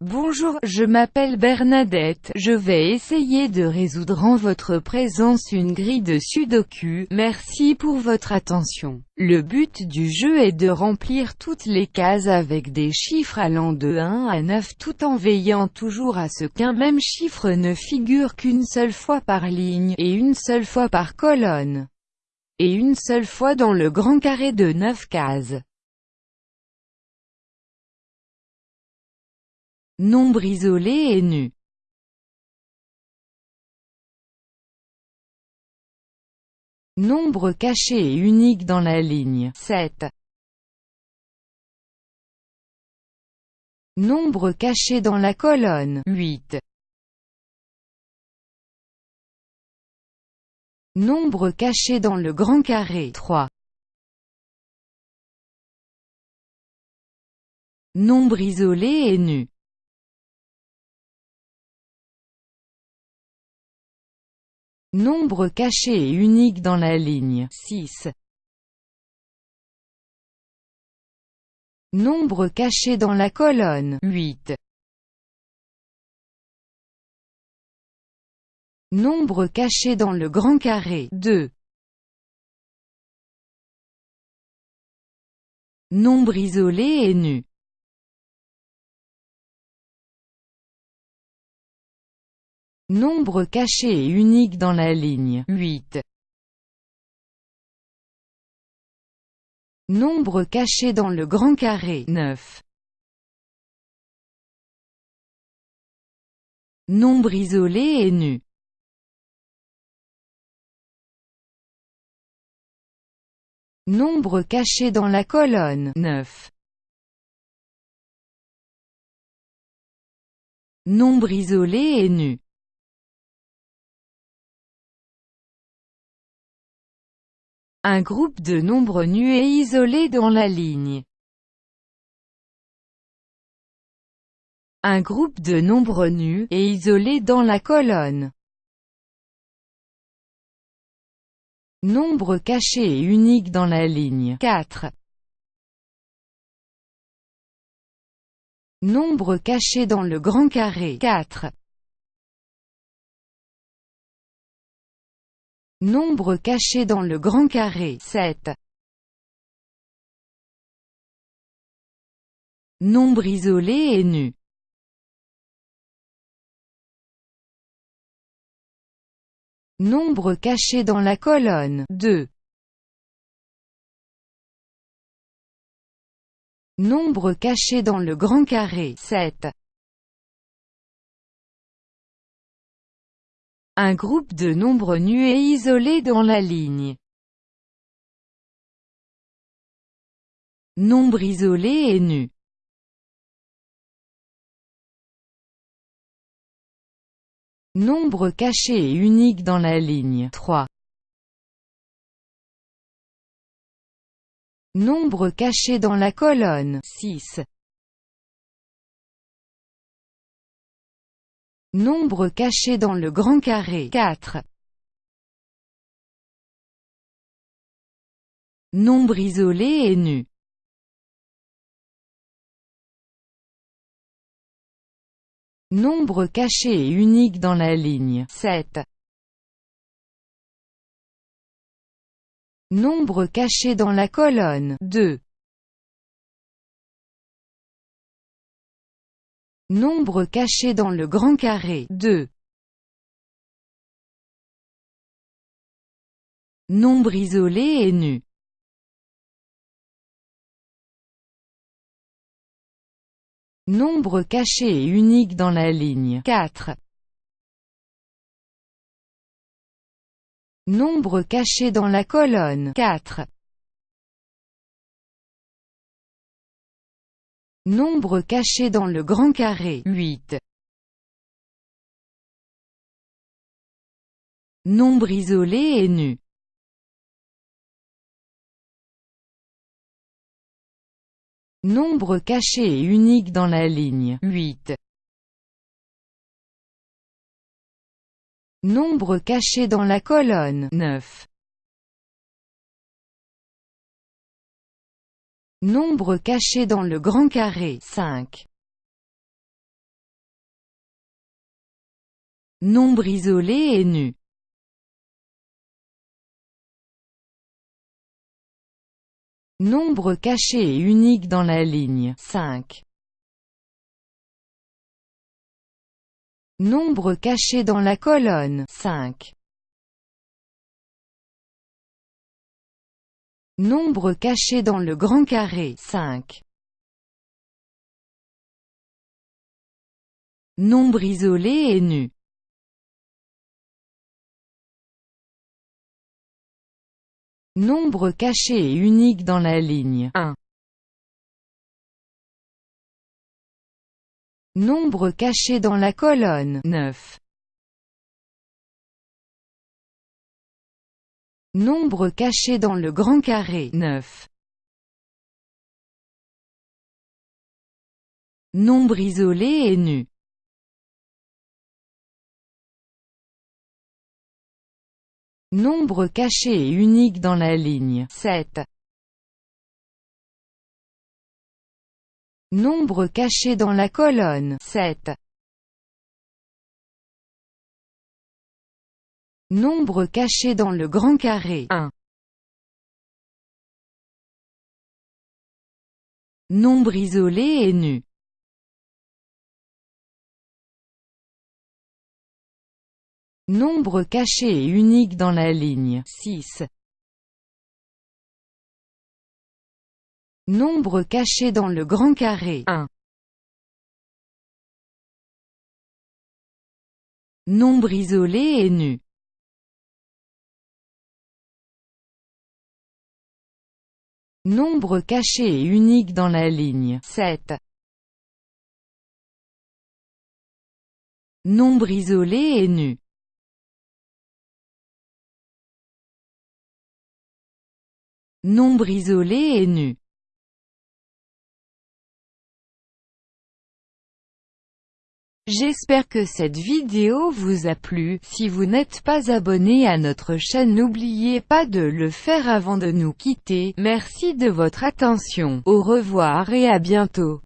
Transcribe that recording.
Bonjour, je m'appelle Bernadette, je vais essayer de résoudre en votre présence une grille de sudoku, merci pour votre attention. Le but du jeu est de remplir toutes les cases avec des chiffres allant de 1 à 9 tout en veillant toujours à ce qu'un même chiffre ne figure qu'une seule fois par ligne, et une seule fois par colonne, et une seule fois dans le grand carré de 9 cases. Nombre isolé et nu. Nombre caché et unique dans la ligne 7. Nombre caché dans la colonne 8. Nombre caché dans le grand carré 3. Nombre isolé et nu. Nombre caché et unique dans la ligne 6. Nombre caché dans la colonne 8. Nombre caché dans le grand carré 2. Nombre isolé et nu. Nombre caché et unique dans la ligne 8. Nombre caché dans le grand carré 9. Nombre isolé et nu. Nombre caché dans la colonne 9. Nombre isolé et nu. Un groupe de nombres nus et isolés dans la ligne. Un groupe de nombres nus et isolés dans la colonne. Nombre caché et unique dans la ligne 4. Nombre caché dans le grand carré 4. Nombre caché dans le grand carré 7. Nombre isolé et nu. Nombre caché dans la colonne 2. Nombre caché dans le grand carré 7. Un groupe de nombres nus et isolés dans la ligne. Nombre isolé et nu. Nombre caché et unique dans la ligne 3. Nombre caché dans la colonne 6. Nombre caché dans le grand carré 4. Nombre isolé et nu. Nombre caché et unique dans la ligne 7. Nombre caché dans la colonne 2. Nombre caché dans le grand carré 2. Nombre isolé et nu. Nombre caché et unique dans la ligne 4. Nombre caché dans la colonne 4. Nombre caché dans le grand carré 8. Nombre isolé et nu. Nombre caché et unique dans la ligne 8. Nombre caché dans la colonne 9. Nombre caché dans le grand carré, 5. Nombre isolé et nu. Nombre caché et unique dans la ligne, 5. Nombre caché dans la colonne, 5. Nombre caché dans le grand carré 5. Nombre isolé et nu. Nombre caché et unique dans la ligne 1. Nombre caché dans la colonne 9. Nombre caché dans le grand carré 9. Nombre isolé et nu. Nombre caché et unique dans la ligne 7. Nombre caché dans la colonne 7. Nombre caché dans le grand carré 1. Nombre isolé et nu. Nombre caché et unique dans la ligne 6. Nombre caché dans le grand carré 1. Nombre isolé et nu. Nombre caché et unique dans la ligne 7. Nombre isolé et nu. Nombre isolé et nu. J'espère que cette vidéo vous a plu, si vous n'êtes pas abonné à notre chaîne n'oubliez pas de le faire avant de nous quitter, merci de votre attention, au revoir et à bientôt.